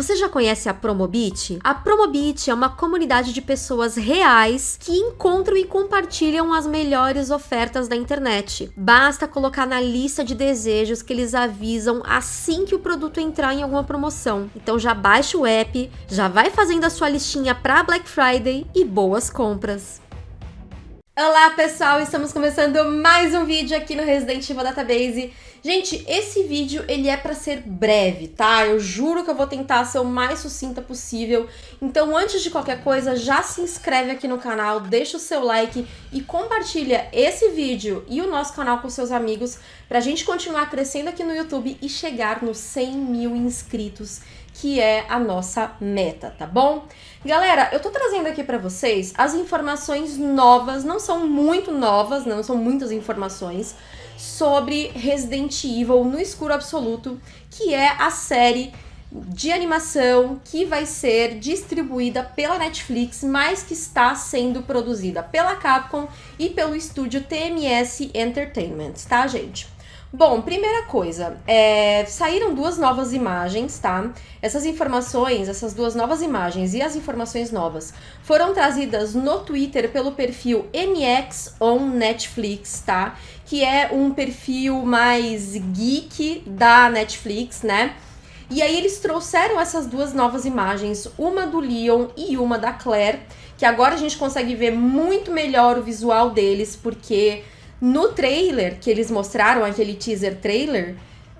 Você já conhece a Promobit? A Promobit é uma comunidade de pessoas reais que encontram e compartilham as melhores ofertas da internet. Basta colocar na lista de desejos que eles avisam assim que o produto entrar em alguma promoção. Então já baixa o app, já vai fazendo a sua listinha para Black Friday e boas compras. Olá pessoal, estamos começando mais um vídeo aqui no Resident Evil Database. Gente, esse vídeo ele é para ser breve, tá? Eu juro que eu vou tentar ser o mais sucinta possível. Então antes de qualquer coisa, já se inscreve aqui no canal, deixa o seu like e compartilha esse vídeo e o nosso canal com seus amigos pra gente continuar crescendo aqui no YouTube e chegar nos 100 mil inscritos que é a nossa meta, tá bom? Galera, eu tô trazendo aqui pra vocês as informações novas, não são muito novas, não são muitas informações, sobre Resident Evil no escuro absoluto, que é a série de animação que vai ser distribuída pela Netflix, mas que está sendo produzida pela Capcom e pelo estúdio TMS Entertainment, tá, gente? Bom, primeira coisa, é, saíram duas novas imagens, tá? Essas informações, essas duas novas imagens e as informações novas foram trazidas no Twitter pelo perfil NX on Netflix, tá? Que é um perfil mais geek da Netflix, né? E aí eles trouxeram essas duas novas imagens, uma do Leon e uma da Claire, que agora a gente consegue ver muito melhor o visual deles, porque no trailer que eles mostraram, aquele teaser trailer,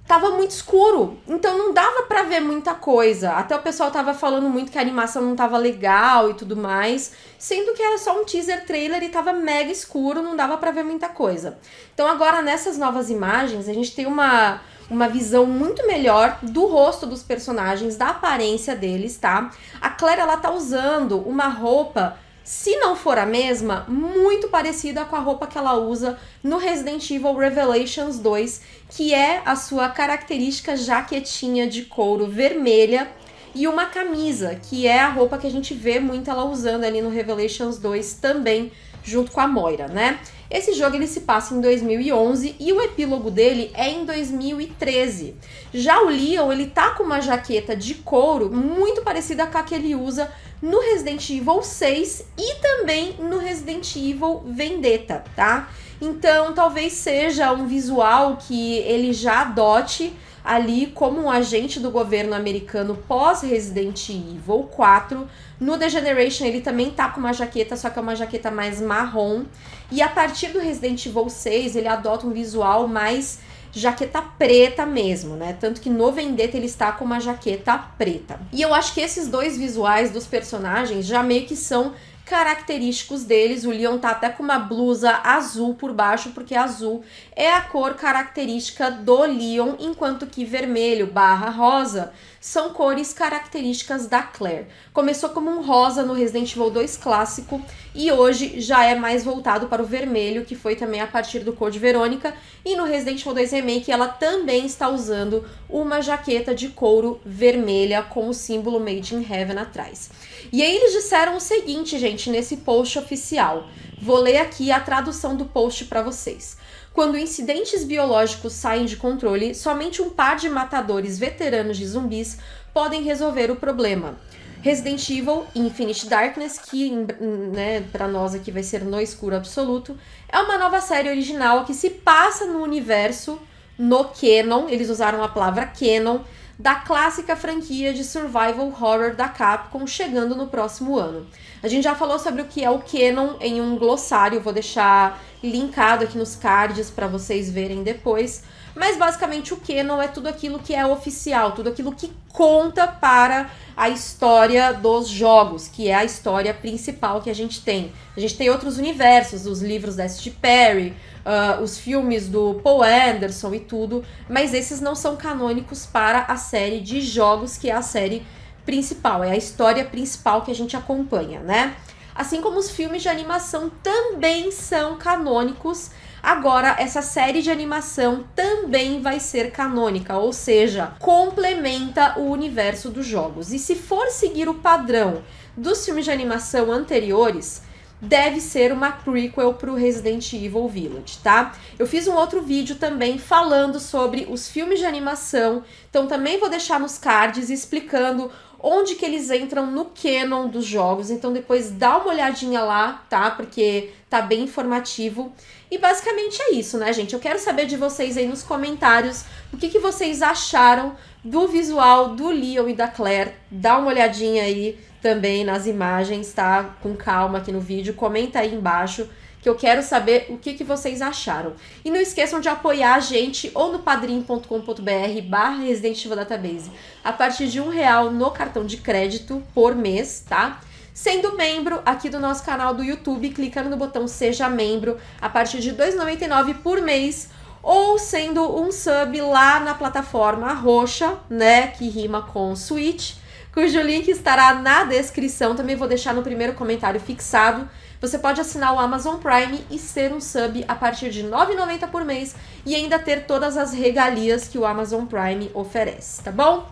tava muito escuro, então não dava para ver muita coisa. Até o pessoal tava falando muito que a animação não tava legal e tudo mais, sendo que era só um teaser trailer e tava mega escuro, não dava para ver muita coisa. Então agora nessas novas imagens, a gente tem uma uma visão muito melhor do rosto dos personagens, da aparência deles, tá? A Claire ela tá usando uma roupa se não for a mesma, muito parecida com a roupa que ela usa no Resident Evil Revelations 2, que é a sua característica jaquetinha de couro vermelha e uma camisa, que é a roupa que a gente vê muito ela usando ali no Revelations 2 também, junto com a Moira, né? Esse jogo ele se passa em 2011 e o epílogo dele é em 2013. Já o Leon, ele tá com uma jaqueta de couro muito parecida com a que ele usa no Resident Evil 6 e também no Resident Evil Vendetta, tá? Então, talvez seja um visual que ele já adote ali como um agente do governo americano pós-Resident Evil 4. No The Generation ele também tá com uma jaqueta, só que é uma jaqueta mais marrom. E a partir do Resident Evil 6 ele adota um visual mais jaqueta preta mesmo, né? Tanto que no Vendetta ele está com uma jaqueta preta. E eu acho que esses dois visuais dos personagens já meio que são característicos deles. O Leon tá até com uma blusa azul por baixo, porque azul é a cor característica do Leon, enquanto que vermelho barra rosa são cores características da Claire. Começou como um rosa no Resident Evil 2 clássico e hoje já é mais voltado para o vermelho, que foi também a partir do Code Verônica, e no Resident Evil 2 Remake ela também está usando uma jaqueta de couro vermelha com o símbolo Made in Heaven atrás. E aí eles disseram o seguinte, gente, nesse post oficial. Vou ler aqui a tradução do post para vocês. Quando incidentes biológicos saem de controle, somente um par de matadores veteranos de zumbis podem resolver o problema. Resident Evil Infinite Darkness, que né, para nós aqui vai ser no escuro absoluto, é uma nova série original que se passa no universo no canon, eles usaram a palavra canon, da clássica franquia de survival horror da Capcom chegando no próximo ano. A gente já falou sobre o que é o canon em um glossário, vou deixar linkado aqui nos cards para vocês verem depois. Mas basicamente o canon é tudo aquilo que é oficial, tudo aquilo que conta para a história dos jogos, que é a história principal que a gente tem. A gente tem outros universos, os livros da S.G. Perry, uh, os filmes do Paul Anderson e tudo, mas esses não são canônicos para a série de jogos, que é a série principal, é a história principal que a gente acompanha, né? Assim como os filmes de animação também são canônicos, agora essa série de animação também vai ser canônica, ou seja, complementa o universo dos jogos. E se for seguir o padrão dos filmes de animação anteriores, deve ser uma prequel para o Resident Evil Village, tá? Eu fiz um outro vídeo também falando sobre os filmes de animação, então também vou deixar nos cards explicando onde que eles entram no canon dos jogos. Então depois dá uma olhadinha lá, tá? Porque tá bem informativo. E basicamente é isso, né, gente? Eu quero saber de vocês aí nos comentários o que, que vocês acharam do visual do Leon e da Claire. Dá uma olhadinha aí também nas imagens, tá? Com calma aqui no vídeo. Comenta aí embaixo que eu quero saber o que, que vocês acharam. E não esqueçam de apoiar a gente ou no padrim.com.br barra Resident Evil Database a partir de um real no cartão de crédito por mês, tá? Sendo membro aqui do nosso canal do YouTube, clicando no botão Seja Membro a partir de R$ 2,99 por mês ou sendo um sub lá na plataforma roxa, né, que rima com Switch, cujo link estará na descrição, também vou deixar no primeiro comentário fixado. Você pode assinar o Amazon Prime e ser um sub a partir de R$ 9,90 por mês e ainda ter todas as regalias que o Amazon Prime oferece, tá bom?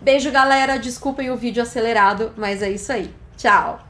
Beijo, galera. Desculpem o vídeo acelerado, mas é isso aí. Tchau!